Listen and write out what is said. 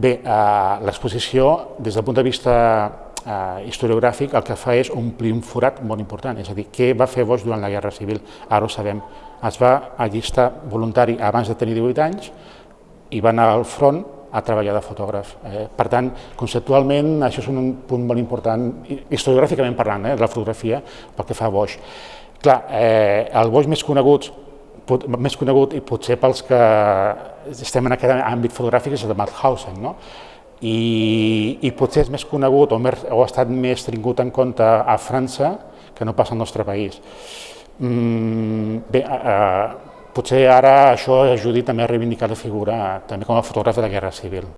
Bé, eh, l'exposició, des del punt de vista eh, historiogràfic, el que fa és omplir un forat molt important, és a dir, què va fer Bosch durant la Guerra Civil? Ara ho sabem. Es va allistar voluntari abans de tenir 18 anys i va anar al front a treballar de fotògraf. Eh, per tant, conceptualment, això és un punt molt important, historiogràficament parlant, eh, de la fotografia, pel que fa a Bosch. Clar, eh, el Bosch més conegut, pot, més conegut i potser pels que estem en aquest àmbit fotogràfic és el de Mauthausen, no? I, i potser és més conegut o, més, o ha estat més tingut en compte a França que no passa al nostre país. Mm, bé, eh, potser ara això ajudi també a reivindicar la figura també com a fotògraf de la Guerra Civil.